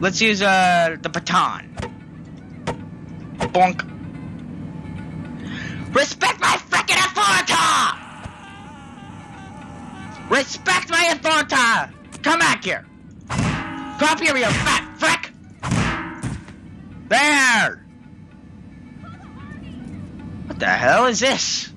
Let's use uh the baton. Bonk. Respect my freaking authority! Respect my authority! Come back here! Come up here, you fat frick! There! What the hell is this?